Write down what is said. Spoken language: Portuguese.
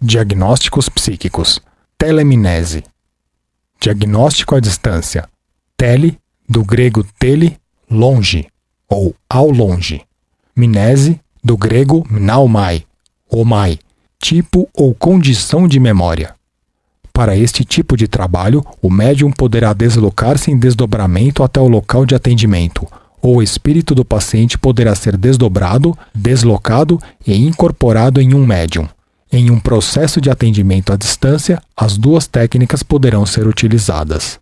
Diagnósticos psíquicos. Telemnese. Diagnóstico à distância. Tele, do grego tele, longe, ou ao longe. Mnese, do grego mnaumai, omai, tipo ou condição de memória. Para este tipo de trabalho, o médium poderá deslocar-se em desdobramento até o local de atendimento, ou o espírito do paciente poderá ser desdobrado, deslocado e incorporado em um médium. Em um processo de atendimento à distância, as duas técnicas poderão ser utilizadas.